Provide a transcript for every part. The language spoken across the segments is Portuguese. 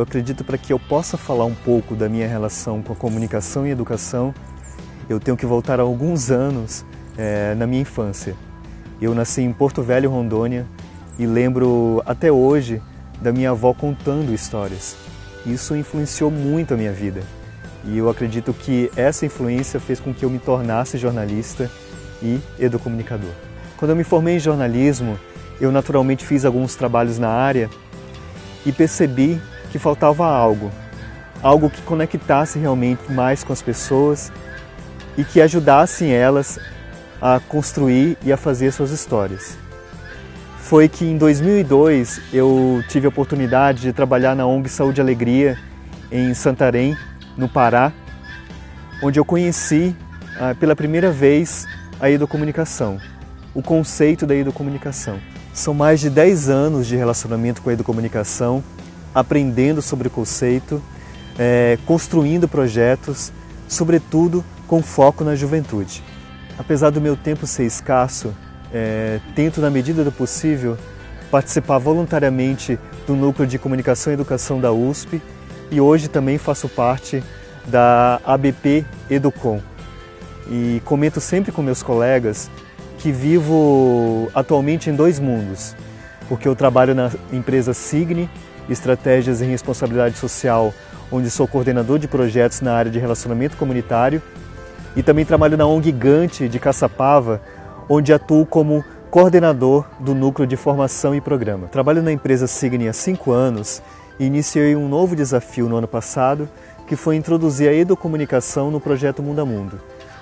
acredito para que eu possa falar um pouco da minha relação com a comunicação e educação, eu tenho que voltar a alguns anos é, na minha infância. Eu nasci em Porto Velho, Rondônia, e lembro até hoje da minha avó contando histórias. Isso influenciou muito a minha vida. E eu acredito que essa influência fez com que eu me tornasse jornalista e educomunicador. Quando eu me formei em jornalismo, eu naturalmente fiz alguns trabalhos na área e percebi que faltava algo, algo que conectasse realmente mais com as pessoas e que ajudasse elas a construir e a fazer suas histórias. Foi que em 2002 eu tive a oportunidade de trabalhar na ONG Saúde e Alegria em Santarém, no Pará, onde eu conheci ah, pela primeira vez a educomunicação, o conceito da educomunicação. São mais de 10 anos de relacionamento com a educomunicação, aprendendo sobre o conceito, é, construindo projetos, sobretudo com foco na juventude. Apesar do meu tempo ser escasso, é, tento, na medida do possível, participar voluntariamente do Núcleo de Comunicação e Educação da USP e hoje também faço parte da ABP Educom. E comento sempre com meus colegas que vivo atualmente em dois mundos, porque eu trabalho na empresa Signe, Estratégias em Responsabilidade Social, onde sou coordenador de projetos na área de relacionamento comunitário, e também trabalho na ONG Gigante de Caçapava, onde atuo como coordenador do Núcleo de Formação e Programa. Trabalho na empresa Signe há cinco anos e iniciei um novo desafio no ano passado, que foi introduzir a educomunicação no projeto Mundo a Mundo.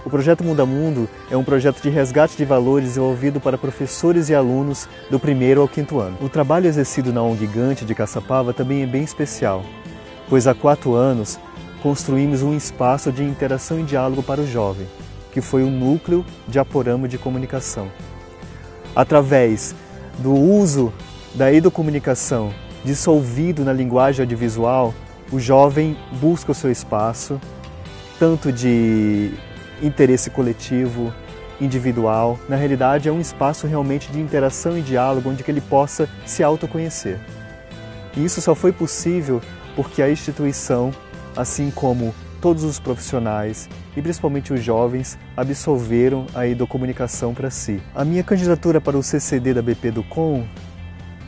O projeto Mundo a Mundo é um projeto de resgate de valores desenvolvido para professores e alunos do primeiro ao quinto ano. O trabalho exercido na ONG Gigante de Caçapava também é bem especial, pois há quatro anos construímos um espaço de interação e diálogo para o jovem, que foi o núcleo de Aporama de Comunicação. Através do uso da educomunicação dissolvido na linguagem audiovisual, o jovem busca o seu espaço, tanto de interesse coletivo, individual. Na realidade, é um espaço realmente de interação e diálogo onde ele possa se autoconhecer. E isso só foi possível porque a instituição, assim como todos os profissionais e principalmente os jovens absolveram a educomunicação para si. A minha candidatura para o CCD da BP do Com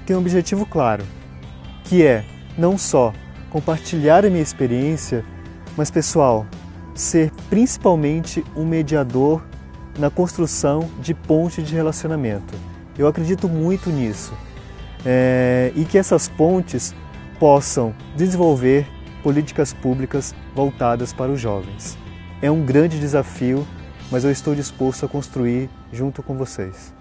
tem um objetivo claro, que é não só compartilhar a minha experiência, mas pessoal, ser principalmente um mediador na construção de pontes de relacionamento. Eu acredito muito nisso é, e que essas pontes possam desenvolver políticas públicas voltadas para os jovens. É um grande desafio, mas eu estou disposto a construir junto com vocês.